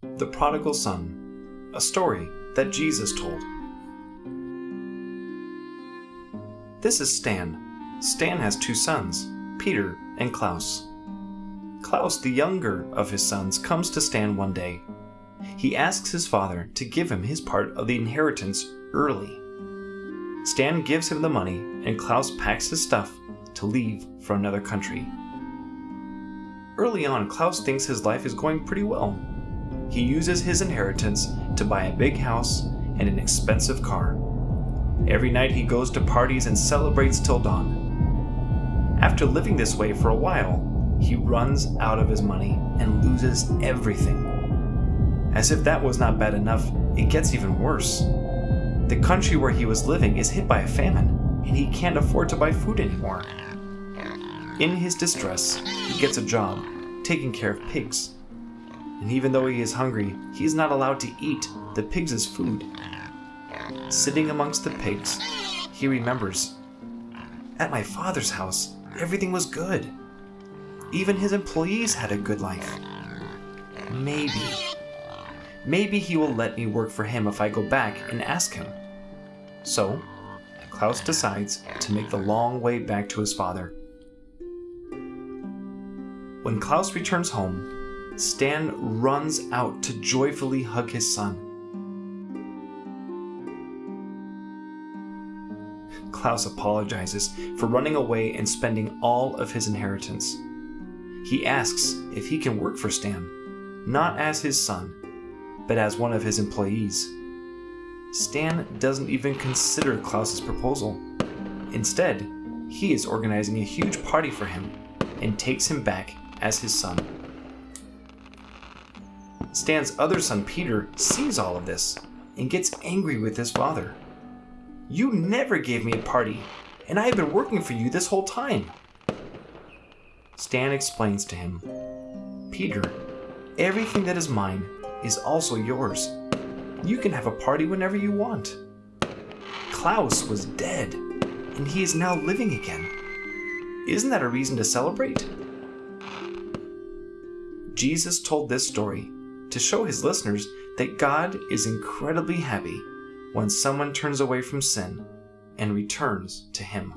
The Prodigal Son, a story that Jesus told. This is Stan. Stan has two sons, Peter and Klaus. Klaus, the younger of his sons, comes to Stan one day. He asks his father to give him his part of the inheritance early. Stan gives him the money, and Klaus packs his stuff to leave for another country. Early on, Klaus thinks his life is going pretty well. He uses his inheritance to buy a big house and an expensive car. Every night he goes to parties and celebrates till dawn. After living this way for a while, he runs out of his money and loses everything. As if that was not bad enough, it gets even worse. The country where he was living is hit by a famine, and he can't afford to buy food anymore. In his distress, he gets a job taking care of pigs. And even though he is hungry, he is not allowed to eat the pigs' food. Sitting amongst the pigs, he remembers At my father's house, everything was good. Even his employees had a good life. Maybe. Maybe he will let me work for him if I go back and ask him. So, Klaus decides to make the long way back to his father. When Klaus returns home, Stan runs out to joyfully hug his son. Klaus apologizes for running away and spending all of his inheritance. He asks if he can work for Stan, not as his son, but as one of his employees. Stan doesn't even consider Klaus's proposal. Instead, he is organizing a huge party for him and takes him back as his son. Stan's other son, Peter, sees all of this and gets angry with his father. You never gave me a party, and I have been working for you this whole time. Stan explains to him Peter, everything that is mine is also yours. You can have a party whenever you want. Klaus was dead, and he is now living again. Isn't that a reason to celebrate? Jesus told this story to show his listeners that God is incredibly happy when someone turns away from sin and returns to Him.